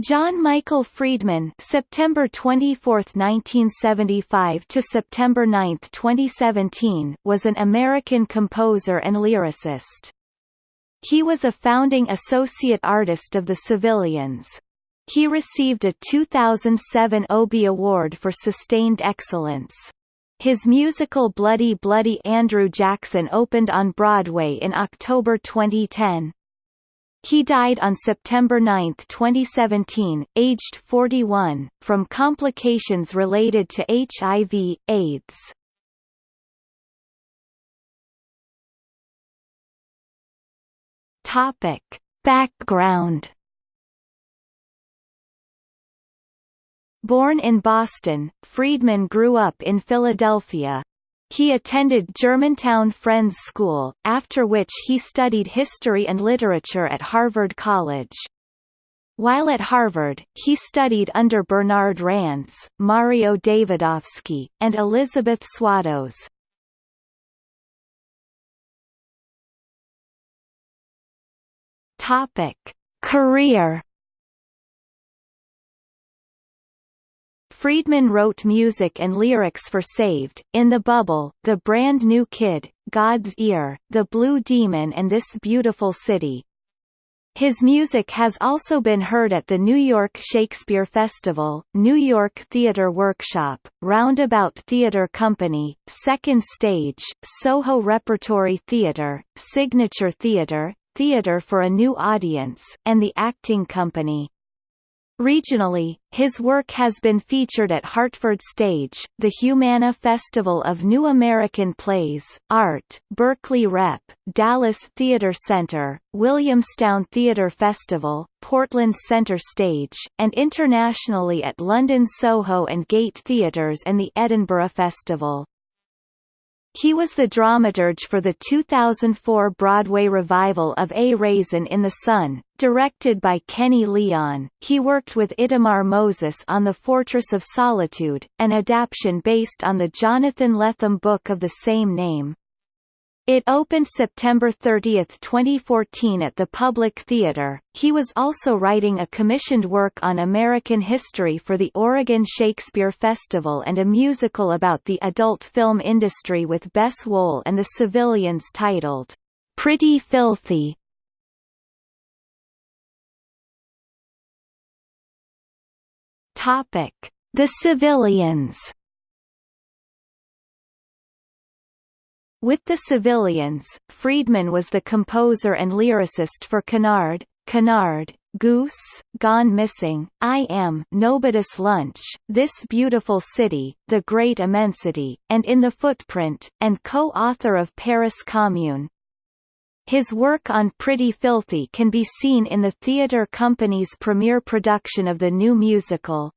John Michael Friedman September 24, 1975 to September 9, 2017 was an American composer and lyricist. He was a founding associate artist of the Civilians. He received a 2007 Obie Award for Sustained Excellence. His musical Bloody Bloody Andrew Jackson opened on Broadway in October 2010. He died on September 9, 2017, aged 41, from complications related to HIV, AIDS. Topic. Background Born in Boston, Friedman grew up in Philadelphia, he attended Germantown Friends School, after which he studied history and literature at Harvard College. While at Harvard, he studied under Bernard Rands, Mario Davidovsky, and Elizabeth Swados. Career Friedman wrote music and lyrics for Saved, In the Bubble, The Brand New Kid, God's Ear, The Blue Demon and This Beautiful City. His music has also been heard at the New York Shakespeare Festival, New York Theatre Workshop, Roundabout Theatre Company, Second Stage, Soho Repertory Theatre, Signature Theatre, Theatre for a New Audience, and the Acting Company. Regionally, his work has been featured at Hartford Stage, the Humana Festival of New American Plays, Art, Berkeley Rep, Dallas Theater Center, Williamstown Theater Festival, Portland Center Stage, and internationally at London Soho and Gate Theatres and the Edinburgh Festival. He was the dramaturge for the 2004 Broadway revival of A Raisin in the Sun, directed by Kenny Leon. He worked with Itamar Moses on The Fortress of Solitude, an adaptation based on the Jonathan Lethem book of the same name. It opened September 30, 2014 at the Public Theater. He was also writing a commissioned work on American history for the Oregon Shakespeare Festival and a musical about the adult film industry with Bess Wohl and the Civilians titled, Pretty Filthy. Topic: The Civilians With the civilians, Friedman was the composer and lyricist for Canard, Canard, Goose, Gone Missing, I Am, Nobody's Lunch, This Beautiful City, The Great Immensity, and In the Footprint, and co-author of Paris Commune. His work on Pretty Filthy can be seen in the theatre company's premiere production of the new musical,